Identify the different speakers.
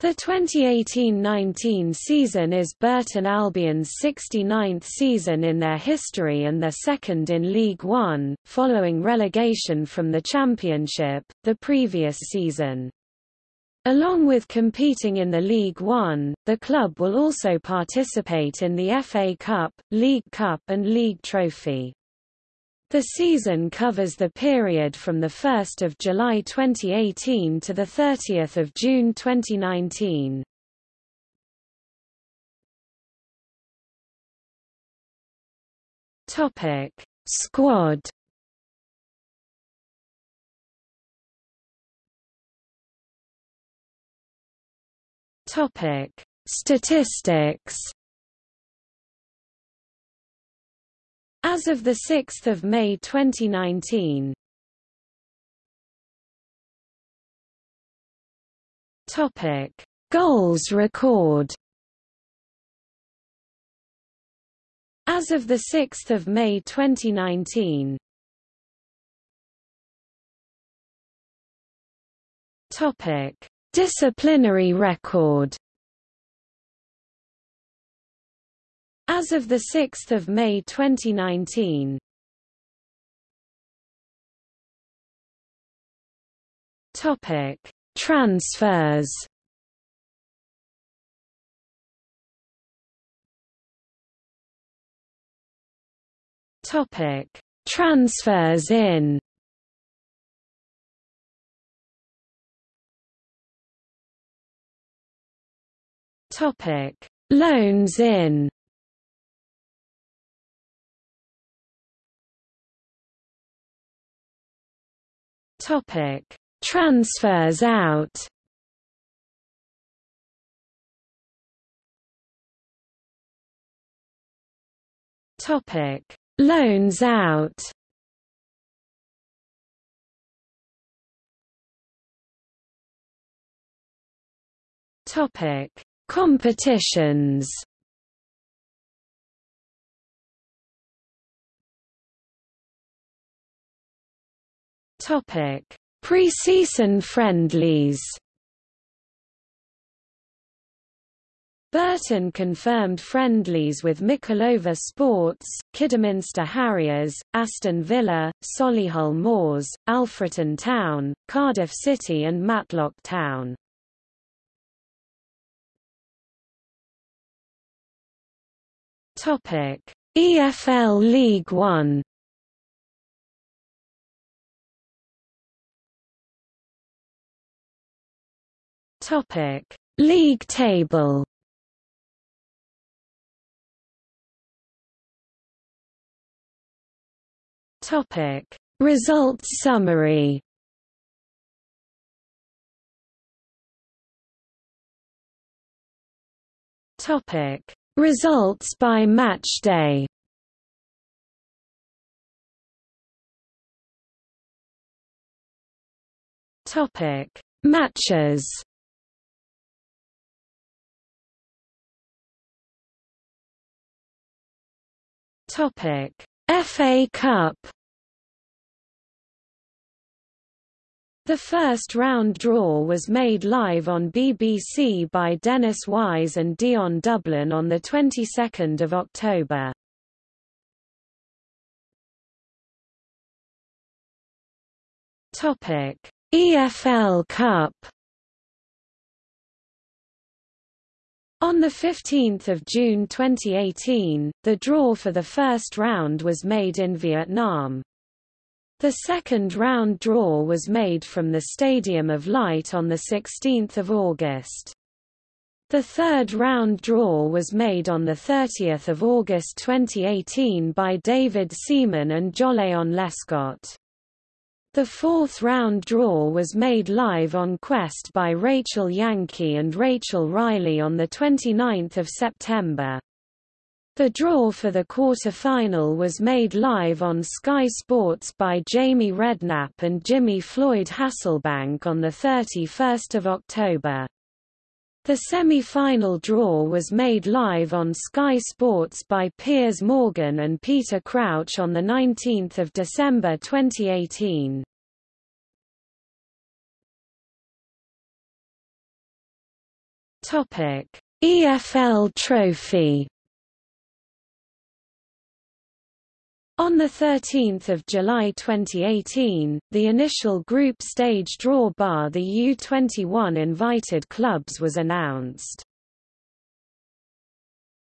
Speaker 1: The 2018-19 season is Burton Albion's 69th season in their history and their second in League One, following relegation from the Championship, the previous season. Along with competing in the League One, the club will also participate in the FA Cup, League Cup and League Trophy. The season covers the period from 1 July 2018 to 30 June 2019. Topic: Squad. Topic: Statistics. As of 6 May 2019 Topic: Goals record. As of 6 May 2019 Topic: Disciplinary record. As of 6 May 2019 Topic: Transfers. Topic: Transfers in. Topic: Loans in. Topic: Transfers out. Topic: Loans out. Topic: Competitions. Topic: Pre-season friendlies. Burton confirmed friendlies with Mickleover Sports, Kidderminster Harriers, Aston Villa, Solihull Moors, Alfreton Town, Cardiff City and Matlock Town. EFL League One Topic: League table. Topic: Results summary. Topic: Results by match day. Topic: Matches. Topic: FA Cup. The first round draw was made live on BBC by Dennis Wise and Dion Dublin on the 22nd of October. Topic: EFL Cup. On 15 June 2018, the draw for the first round was made in Vietnam. The second round draw was made from the Stadium of Light on 16 August. The third round draw was made on 30 August 2018 by David Seaman and Joleon Lescott. The fourth round draw was made live on Quest by Rachel Yankey and Rachel Riley on 29 September. The draw for the quarter-final was made live on Sky Sports by Jamie Redknapp and Jimmy Floyd Hasselbaink on 31 October. The semi-final draw was made live on Sky Sports by Piers Morgan and Peter Crouch on 19 December 2018. Topic: EFL Trophy. On 13 July 2018, the initial group stage draw bar the U21 invited clubs was announced.